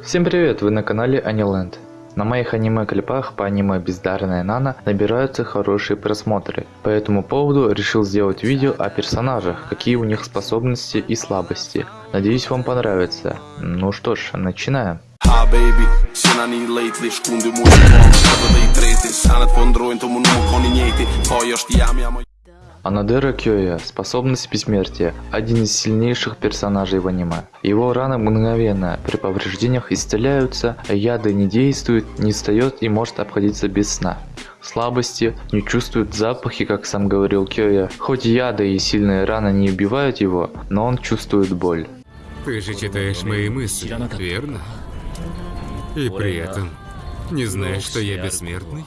Всем привет, вы на канале Аниленд. На моих аниме-клипах по аниме Бездарная Нана набираются хорошие просмотры. По этому поводу решил сделать видео о персонажах, какие у них способности и слабости. Надеюсь вам понравится. Ну что ж, начинаем. Jam Анадера Кёя, способность бессмертия, один из сильнейших персонажей в аниме. Его раны мгновенно при повреждениях исцеляются, а яды не действуют, не встает и может обходиться без сна. Слабости, не чувствует запахи, как сам говорил Кёя. Хоть яды и сильные раны не убивают его, но он чувствует боль. Ты же читаешь мои мысли, верно? И при этом не знаешь, что я бессмертный?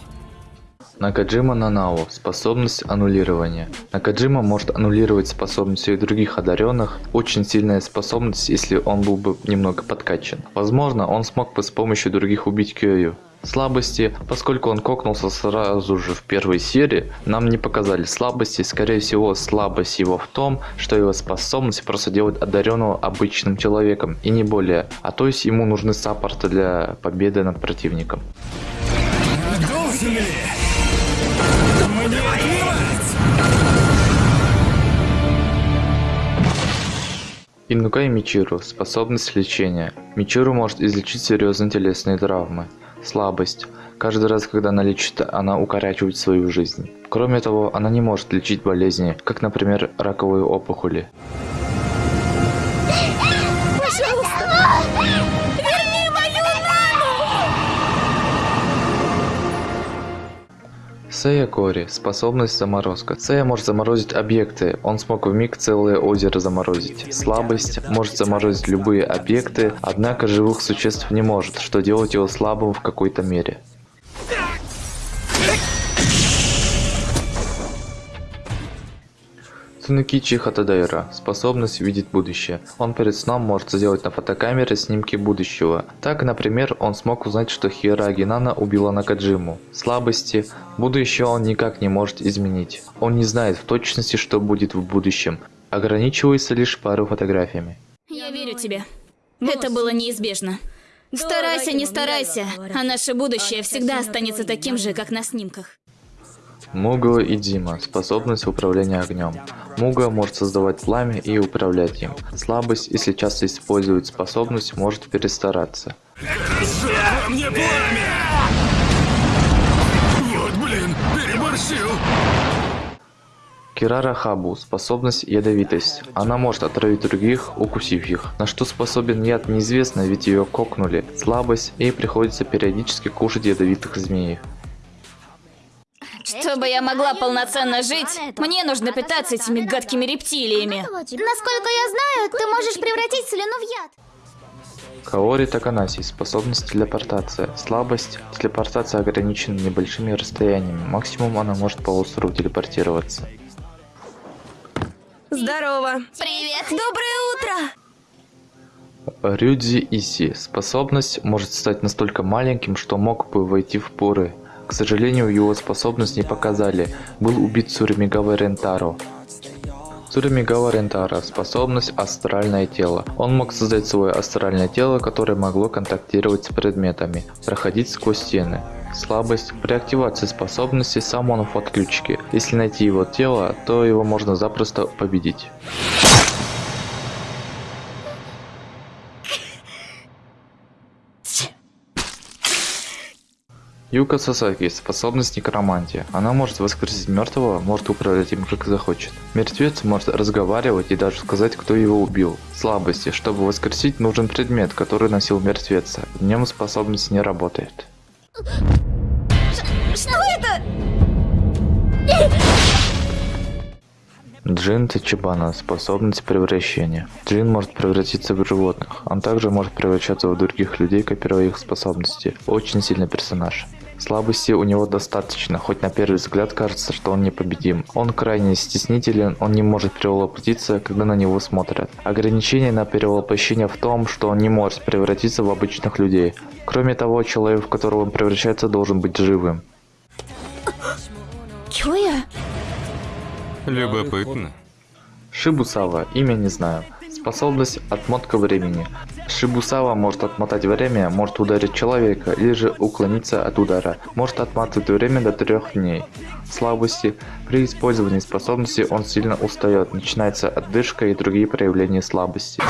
Накаджима Нанао. Способность аннулирования. Накаджима может аннулировать способности и других одаренных. Очень сильная способность, если он был бы немного подкачан. Возможно, он смог бы с помощью других убить Кёю. Слабости, поскольку он кокнулся сразу же в первой серии, нам не показали слабости, скорее всего слабость его в том, что его способность просто делает одаренного обычным человеком и не более, а то есть ему нужны саппорты для победы над противником. Должен? Инукай Мичиру. Способность лечения. Мичиру может излечить серьезные телесные травмы. Слабость. Каждый раз, когда она лечит, она укорачивает свою жизнь. Кроме того, она не может лечить болезни, как, например, раковые опухоли. Сэя Кори. Способность заморозка. Сэя может заморозить объекты. Он смог в миг целое озеро заморозить. Слабость. Может заморозить любые объекты, однако живых существ не может, что делает его слабым в какой-то мере. Цунукичи Хатадайра. Способность видеть будущее. Он перед сном может сделать на фотокамере снимки будущего. Так, например, он смог узнать, что Хира Агинана убила Накаджиму. Слабости. Будущее он никак не может изменить. Он не знает в точности, что будет в будущем. Ограничивается лишь пару фотографиями. Я верю тебе. Это было неизбежно. Старайся, не старайся, а наше будущее всегда останется таким же, как на снимках. Муго и Дима. Способность управления огнем. Муга может создавать пламя и управлять им. Слабость, если часто использует способность, может перестараться. Мне пламя! Вот блин, переборщил! Кирара Хабу. Способность ядовитость. Она может отравить других, укусив их. На что способен яд неизвестно, ведь ее кокнули. Слабость, ей приходится периодически кушать ядовитых змей. Чтобы я могла полноценно жить, мне нужно питаться этими гадкими рептилиями. Насколько я знаю, ты можешь превратить слюну в яд. Каори Таканаси. Способность телепортация. Слабость. Телепортация ограничена небольшими расстояниями. Максимум она может по острову телепортироваться. Здорово. Привет! Доброе утро. Рюдзи Иси. Способность может стать настолько маленьким, что мог бы войти в поры. К сожалению, его способность не показали. Был убит Цуримигава Рентаро. Цуримигава Рентаро. Способность астральное тело. Он мог создать свое астральное тело, которое могло контактировать с предметами, проходить сквозь стены. Слабость. При активации способности сам он в отключке. Если найти его тело, то его можно запросто победить. Юка Сасаки. Способность некромантия. Она может воскресить мертвого, может управлять им как захочет. Мертвец может разговаривать и даже сказать, кто его убил. Слабости. Чтобы воскресить, нужен предмет, который носил мертвеца. В нем способность не работает. Что Джин Тачибана. Способность превращения. Джин может превратиться в животных. Он также может превращаться в других людей, копируя их способности. Очень сильный персонаж. Слабости у него достаточно, хоть на первый взгляд кажется, что он непобедим. Он крайне стеснителен, он не может перевоплотиться, когда на него смотрят. Ограничение на перевоплощение в том, что он не может превратиться в обычных людей. Кроме того, человек, в которого он превращается, должен быть живым. Любопытно. Шибусава, имя не знаю. Способность отмотка времени. Шибусава может отмотать время, может ударить человека или же уклониться от удара. Может отматывать время до трех дней. Слабости. При использовании способности он сильно устает, начинается отдышка и другие проявления слабости.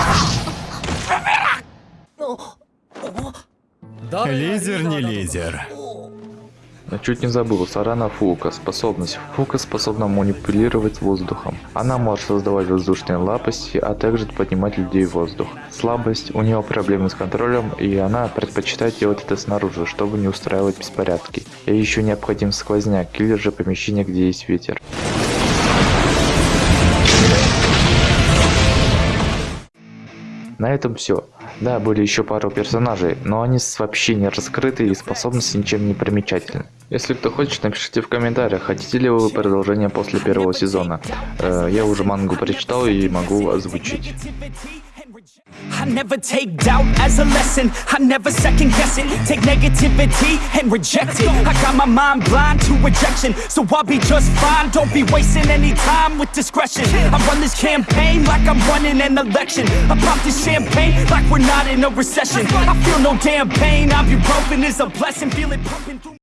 Лидер не лидер. Я чуть не забыл, Сарана Фука. Способность. Фука способна манипулировать воздухом. Она может создавать воздушные лапости, а также поднимать людей в воздух. Слабость. У нее проблемы с контролем, и она предпочитает делать это снаружи, чтобы не устраивать беспорядки. Ей еще необходим сквозняк, или же помещение, где есть ветер. На этом все. Да, были еще пару персонажей, но они вообще не раскрыты и способности ничем не примечательны. Если кто хочет, напишите в комментариях, хотите ли вы продолжение после первого сезона. Э, я уже мангу прочитал и могу озвучить. I never take doubt as a lesson. I never second guess it. Take negativity and reject it. I got my mind blind to rejection, so I'll be just fine. Don't be wasting any time with discretion. I run this campaign like I'm running an election. I pop this champagne like we're not in a recession. I feel no damn pain. Ibuprofen is a blessing. Feel it pumping through.